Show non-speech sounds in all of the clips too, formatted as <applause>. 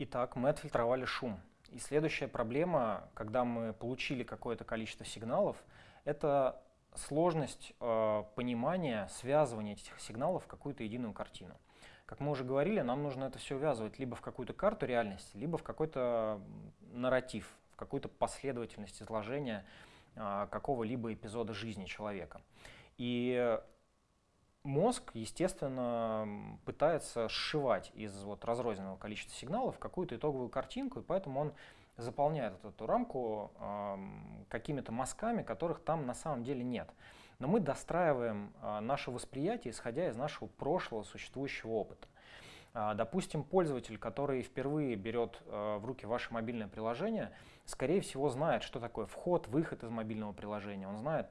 Итак, мы отфильтровали шум. И следующая проблема, когда мы получили какое-то количество сигналов, это сложность э, понимания, связывания этих сигналов в какую-то единую картину. Как мы уже говорили, нам нужно это все увязывать либо в какую-то карту реальности, либо в какой-то нарратив, в какую-то последовательность изложения э, какого-либо эпизода жизни человека. И мозг, естественно, пытается сшивать из вот разрозненного количества сигналов какую-то итоговую картинку, и поэтому он заполняет эту, эту рамку э, какими-то мазками, которых там на самом деле нет. Но мы достраиваем э, наше восприятие, исходя из нашего прошлого существующего опыта. Э, допустим, пользователь, который впервые берет э, в руки ваше мобильное приложение, скорее всего знает, что такое вход, выход из мобильного приложения. Он знает,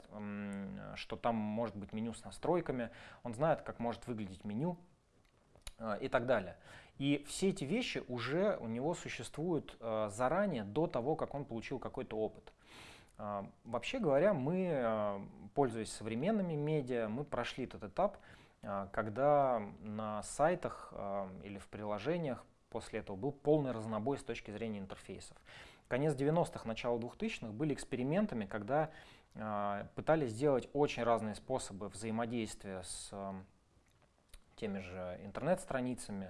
что там может быть меню с настройками, он знает, как может выглядеть меню э, и так далее. И все эти вещи уже у него существуют заранее, до того, как он получил какой-то опыт. Вообще говоря, мы, пользуясь современными медиа, мы прошли этот этап, когда на сайтах э, или в приложениях после этого был полный разнобой с точки зрения интерфейсов. Конец 90-х, начало 2000-х были экспериментами, когда э, пытались сделать очень разные способы взаимодействия с теми же интернет-страницами,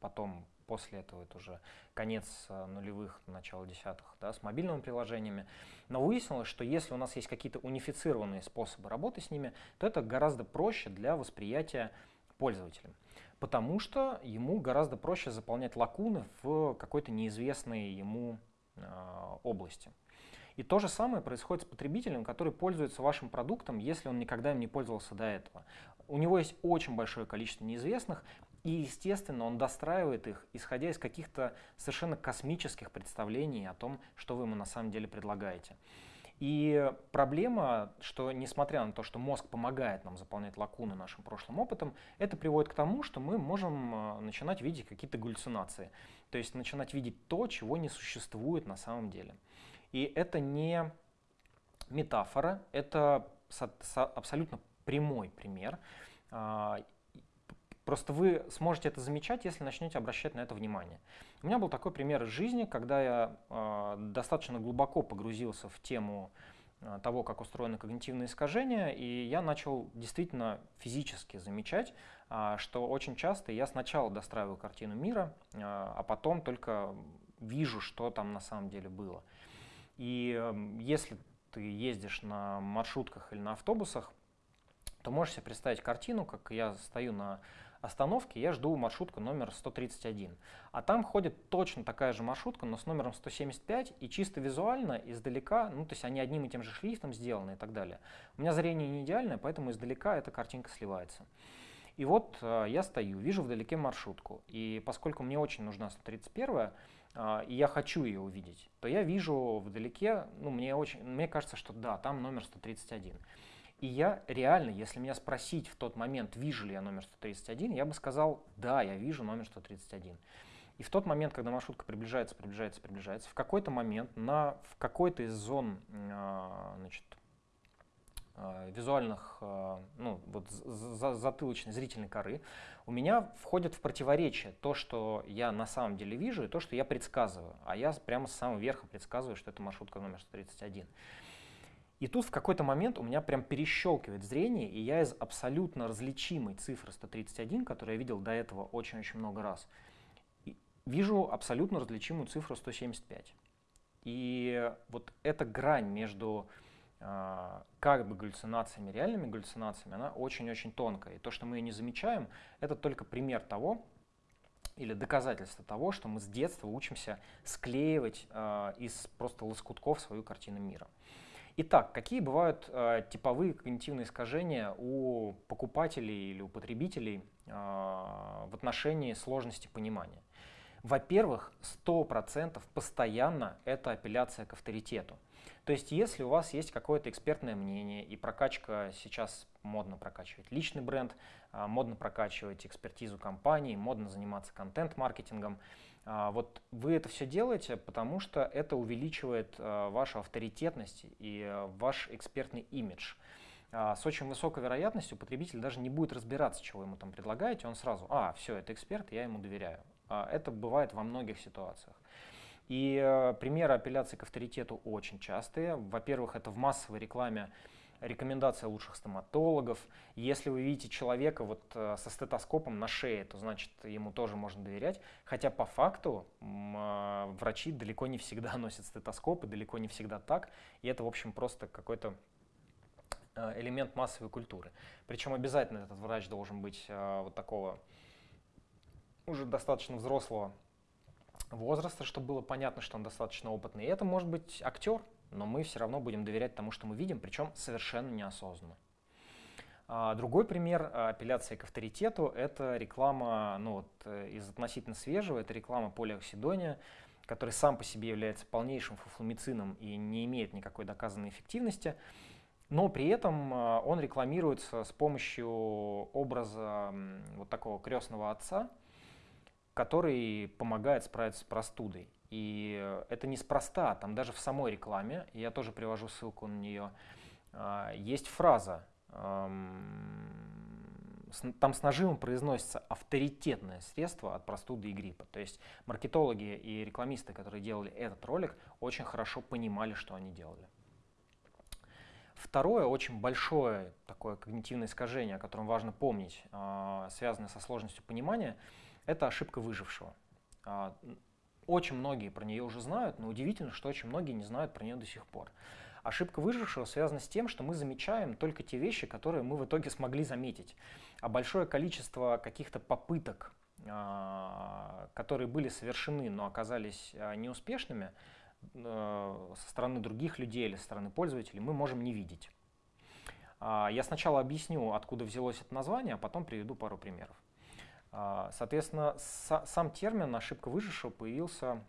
потом после этого это уже конец э, нулевых, начало десятых, да, с мобильными приложениями. Но выяснилось, что если у нас есть какие-то унифицированные способы работы с ними, то это гораздо проще для восприятия пользователем. Потому что ему гораздо проще заполнять лакуны в какой-то неизвестной ему э, области. И то же самое происходит с потребителем, который пользуется вашим продуктом, если он никогда им не пользовался до этого. У него есть очень большое количество неизвестных, и, естественно, он достраивает их, исходя из каких-то совершенно космических представлений о том, что вы ему на самом деле предлагаете. И проблема, что несмотря на то, что мозг помогает нам заполнять лакуны нашим прошлым опытом, это приводит к тому, что мы можем э, начинать видеть какие-то галлюцинации. То есть начинать видеть то, чего не существует на самом деле. И это не метафора, это абсолютно прямой пример. Просто вы сможете это замечать, если начнете обращать на это внимание. У меня был такой пример из жизни, когда я э, достаточно глубоко погрузился в тему э, того, как устроены когнитивные искажения, и я начал действительно физически замечать, э, что очень часто я сначала достраиваю картину мира, э, а потом только вижу, что там на самом деле было. И эм, если ты ездишь на маршрутках или на автобусах, то можешь себе представить картину, как я стою на остановке, я жду маршрутку номер 131. А там ходит точно такая же маршрутка, но с номером 175, и чисто визуально, издалека, ну то есть они одним и тем же шрифтом сделаны и так далее. У меня зрение не идеальное, поэтому издалека эта картинка сливается. И вот э, я стою, вижу вдалеке маршрутку, и поскольку мне очень нужна 131, а, и я хочу ее увидеть, то я вижу вдалеке, ну, мне, очень, мне кажется, что да, там номер 131. И я реально, если меня спросить в тот момент, вижу ли я номер 131, я бы сказал, да, я вижу номер 131. И в тот момент, когда маршрутка приближается, приближается, приближается, в какой-то момент на, в какой-то из зон а, значит, Э, визуальных, э, ну, вот затылочной зрительной коры, у меня входит в противоречие то, что я на самом деле вижу, и то, что я предсказываю. А я прямо с самого верха предсказываю, что это маршрутка номер 131. И тут в какой-то момент у меня прям перещелкивает зрение, и я из абсолютно различимой цифры 131, которую я видел до этого очень-очень много раз, вижу абсолютно различимую цифру 175. И вот эта грань между а, как бы галлюцинациями, реальными галлюцинациями, она очень-очень тонкая. И то, что мы ее не замечаем, это только пример того, или доказательство того, что мы с детства учимся склеивать э, из просто лоскутков свою картину мира. Итак, какие бывают э, типовые когнитивные искажения у покупателей или у потребителей э, в отношении сложности понимания? Во-первых, 100% постоянно это апелляция к авторитету. То есть если у вас есть какое-то экспертное мнение, и прокачка сейчас модно прокачивать личный бренд, а, модно прокачивать экспертизу компании, модно заниматься контент-маркетингом, вот вы это все делаете, потому что это увеличивает а, вашу авторитетность и ваш экспертный имидж. С очень высокой вероятностью потребитель даже не будет разбираться, чего ему там предлагаете, он сразу, а, все, это эксперт, я ему доверяю. А, это бывает во многих ситуациях. И э, примеры апелляции к авторитету очень частые. Во-первых, это в массовой рекламе рекомендация лучших стоматологов. Если вы видите человека вот э, со стетоскопом на шее, то значит ему тоже можно доверять. Хотя по факту э, врачи далеко не всегда <laughs> носят стетоскопы, далеко не всегда так. И это, в общем, просто какой-то э, элемент массовой культуры. Причем обязательно этот врач должен быть вот такого уже достаточно взрослого возраста, чтобы было понятно, что он достаточно опытный. И это может быть актер, но мы все равно будем доверять тому, что мы видим, причем совершенно неосознанно. А, другой пример а, апелляции к авторитету – это реклама, ну вот э, из относительно свежего, это реклама полиоксидония, который сам по себе является полнейшим фуфломицином и не имеет никакой доказанной эффективности, но при этом а, он рекламируется с помощью образа вот такого крестного отца, который помогает справиться с простудой. И э, это неспроста, там даже в самой рекламе, я тоже привожу ссылку на нее, а, есть фраза, там с нажимом произносится авторитетное средство от простуды и гриппа. То есть маркетологи и рекламисты, которые делали этот ролик, очень хорошо понимали, что они делали. Второе, очень большое такое когнитивное искажение, о котором важно помнить, а, связанное со сложностью понимания, это ошибка выжившего. А, очень многие про нее уже знают, но удивительно, что очень многие не знают про нее до сих пор. Ошибка выжившего связана с тем, что мы замечаем только те вещи, которые мы в итоге смогли заметить. А большое количество каких-то попыток, а, которые были совершены, но оказались а, неуспешными, а, со стороны других людей или со стороны пользователей, мы можем не видеть. Я сначала объясню, откуда взялось это название, а потом приведу пару примеров. А, соответственно, сам термин «ошибка выжившего» появился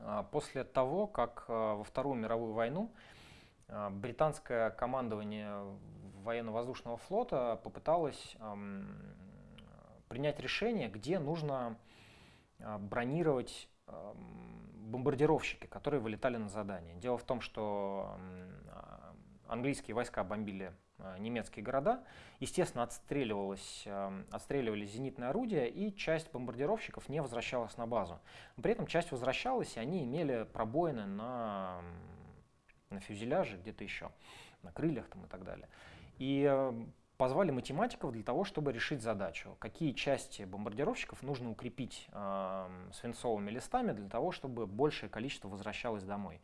а, после того, как а, во Вторую мировую войну британское командование военно-воздушного флота попыталось принять решение, где нужно бронировать бомбардировщики, которые вылетали на задание. Дело в том, что английские войска бомбили Э, немецкие города. Естественно, отстреливалось, эм, отстреливались зенитные орудия, и часть бомбардировщиков не возвращалась на базу. При этом часть возвращалась, и они имели пробоины на, на фюзеляже, где-то еще, на крыльях там, и так далее. И эм, позвали математиков для того, чтобы решить задачу, какие части бомбардировщиков нужно укрепить э, свинцовыми листами для того, чтобы большее количество возвращалось домой.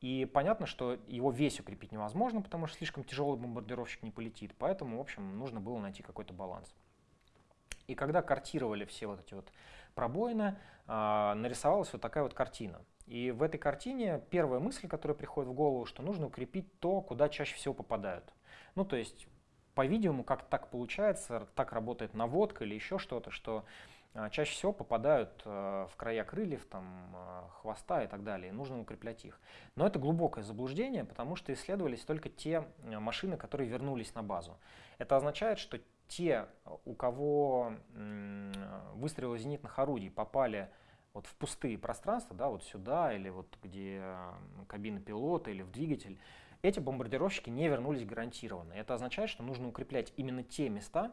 И понятно, что его весь укрепить невозможно, потому что слишком тяжелый бомбардировщик не полетит. Поэтому, в общем, нужно было найти какой-то баланс. И когда картировали все вот эти вот пробоины, э, нарисовалась вот такая вот картина. И в этой картине первая мысль, которая приходит в голову, что нужно укрепить то, куда чаще всего попадают. Ну, то есть, по-видимому, как так получается, так работает наводка или еще что-то, что а, чаще всего попадают э, в края крыльев, там, а, хвоста и так далее. Нужно укреплять их. Но это глубокое заблуждение, потому что исследовались только те э, машины, которые вернулись на базу. Это означает, что те, у кого выстрелы зенитных орудий попали вот в пустые пространства, да, вот сюда или вот где кабина пилота или в двигатель, эти бомбардировщики не вернулись гарантированно. Это означает, что нужно укреплять именно те места,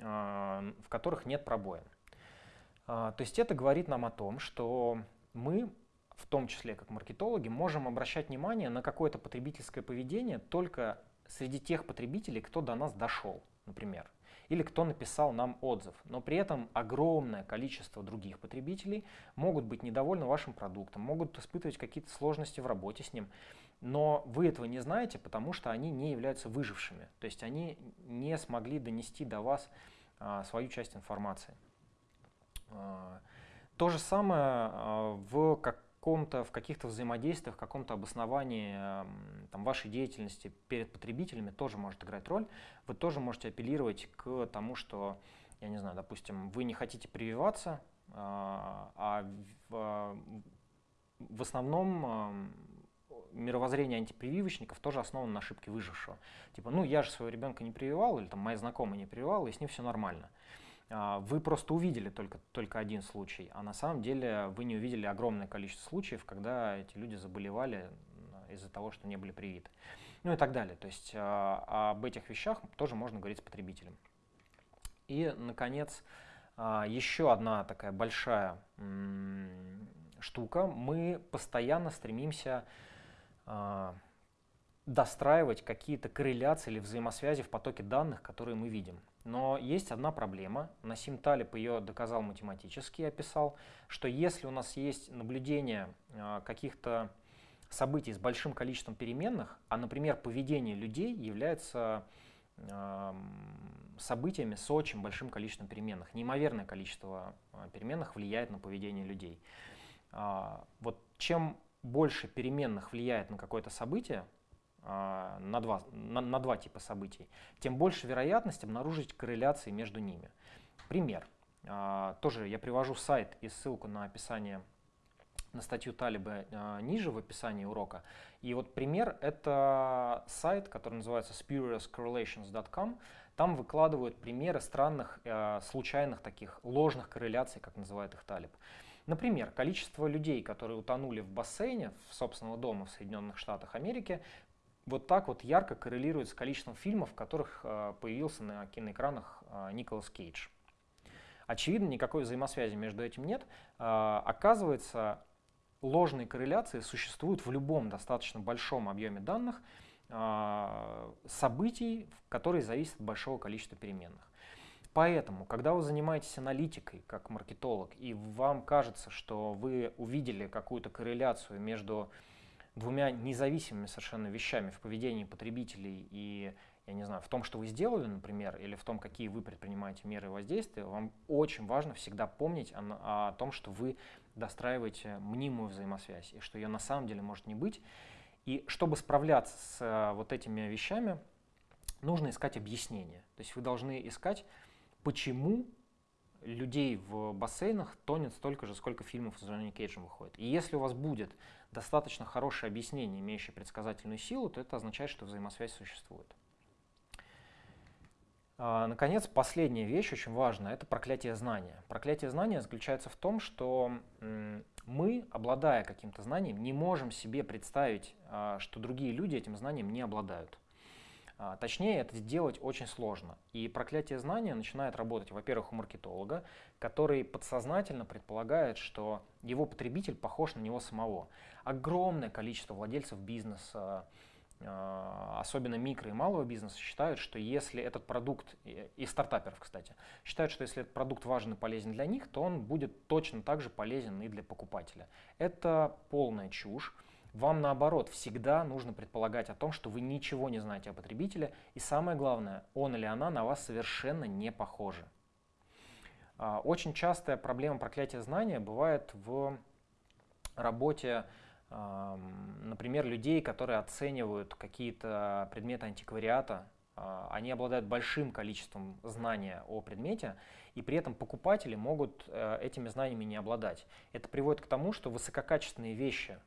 а, в которых нет пробоин. А, то есть это говорит нам о том, что мы, в том числе как маркетологи, можем обращать внимание на какое-то потребительское поведение только среди тех потребителей, кто до нас дошел, например, или кто написал нам отзыв. Но при этом огромное количество других потребителей могут быть недовольны вашим продуктом, могут испытывать какие-то сложности в работе с ним. Но вы этого не знаете, потому что они не являются выжившими. То есть они не смогли донести до вас а, свою часть информации. А, то же самое а, в каком-то, в каких-то взаимодействиях, в каком-то обосновании там, вашей деятельности перед потребителями тоже может играть роль. Вы тоже можете апеллировать к тому, что, я не знаю, допустим, вы не хотите прививаться, а, а в, основном мировоззрение антипрививочников тоже основано на ошибке выжившего. Типа, ну я же своего ребенка не прививал, или там моя знакомая не прививала, и с ним все нормально. Вы просто увидели только, только один случай, а на самом деле вы не увидели огромное количество случаев, когда эти люди заболевали из-за того, что не были привиты. Ну и так далее. То есть а, об этих вещах тоже можно говорить с потребителем. И, наконец, А, еще одна такая большая штука. Мы постоянно стремимся а, достраивать какие-то корреляции или взаимосвязи в потоке данных, которые мы видим. Но есть одна проблема. Насим Талиб ее доказал математически, описал, что если у нас есть наблюдение а, каких-то событий с большим количеством переменных, а, например, поведение людей является событиями с очень большим количеством переменных. Неимоверное количество а, переменных влияет на поведение людей. А, вот чем больше переменных влияет на какое-то событие, а, на два, на, на два типа событий, тем больше вероятность обнаружить корреляции между ними. Пример. Тоже я привожу сайт и ссылку на описание на статью Талиба э, ниже в описании урока. И вот пример — это сайт, который называется spuriouscorrelations.com. Там выкладывают примеры странных, случайных таких ложных корреляций, как называет их Талиб. Например, количество людей, которые утонули в бассейне в собственного дома в Соединенных Штатах Америки, вот так вот ярко коррелирует с количеством фильмов, в которых э, появился на киноэкранах э, Николас Кейдж. Очевидно, никакой взаимосвязи между этим нет. Э, оказывается, ложные корреляции существуют в любом достаточно большом объеме данных событий, которые зависят от большого количества переменных. Поэтому, когда вы занимаетесь аналитикой как маркетолог, и вам кажется, что вы увидели какую-то корреляцию между двумя независимыми совершенно вещами в поведении потребителей и, я не знаю, в том, что вы сделали, например, или в том, какие вы предпринимаете меры воздействия, вам очень важно всегда помнить о, о том, что вы достраиваете мнимую взаимосвязь, и что ее на самом деле может не быть. И чтобы справляться с э, вот этими вещами, нужно искать объяснение. То есть вы должны искать, почему людей в бассейнах тонет столько же, сколько фильмов с Джонни Кейджем выходит. И если у вас будет достаточно хорошее объяснение, имеющее предсказательную силу, то это означает, что взаимосвязь существует. А, наконец, последняя вещь, очень важная, это проклятие знания. Проклятие знания заключается в том, что мы, обладая каким-то знанием, не можем себе представить, а, что другие люди этим знанием не обладают. А, точнее, это сделать очень сложно. И проклятие знания начинает работать, во-первых, у маркетолога, который подсознательно предполагает, что его потребитель похож на него самого. Огромное количество владельцев бизнеса, а, особенно микро и малого бизнеса, считают, что если этот продукт, и стартаперов, кстати, считают, что если этот продукт важен и полезен для них, то он будет точно так же полезен и для покупателя. Это полная чушь. Вам наоборот всегда нужно предполагать о том, что вы ничего не знаете о потребителе, и самое главное, он или она на вас совершенно не похожи. А, очень частая проблема проклятия знания бывает в работе например, людей, которые оценивают какие-то предметы антиквариата, а, они обладают большим количеством знания о предмете, и при этом покупатели могут э, этими знаниями не обладать. Это приводит к тому, что высококачественные вещи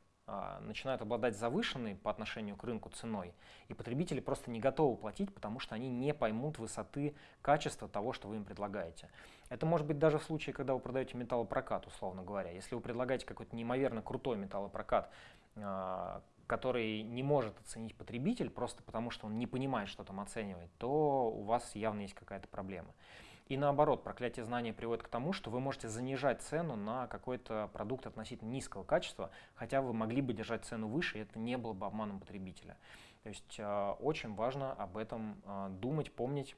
начинают обладать завышенной по отношению к рынку ценой, и потребители просто не готовы платить, потому что они не поймут высоты качества того, что вы им предлагаете. Это может быть даже в случае, когда вы продаете металлопрокат, условно говоря. Если вы предлагаете какой-то неимоверно крутой металлопрокат, а, который не может оценить потребитель просто потому, что он не понимает, что там оценивать, то у вас явно есть какая-то проблема. И наоборот, проклятие знания приводит к тому, что вы можете занижать цену на какой-то продукт относительно низкого качества, хотя вы могли бы держать цену выше, и это не было бы обманом потребителя. То есть э, очень важно об этом э, думать, помнить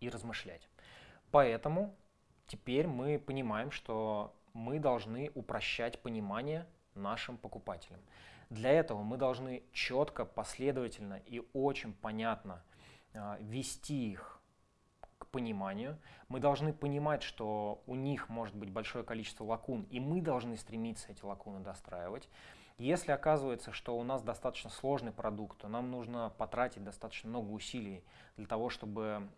и размышлять. Поэтому теперь мы понимаем, что мы должны упрощать понимание нашим покупателям. Для этого мы должны четко, последовательно и очень понятно э, вести их пониманию. Мы должны понимать, что у них может быть большое количество лакун, и мы должны стремиться эти лакуны достраивать. Если оказывается, что у нас достаточно сложный продукт, то нам нужно потратить достаточно много усилий для того, чтобы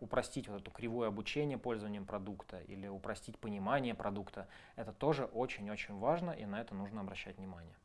упростить вот эту кривую обучение пользованием продукта или упростить понимание продукта. Это тоже очень-очень важно, и на это нужно обращать внимание.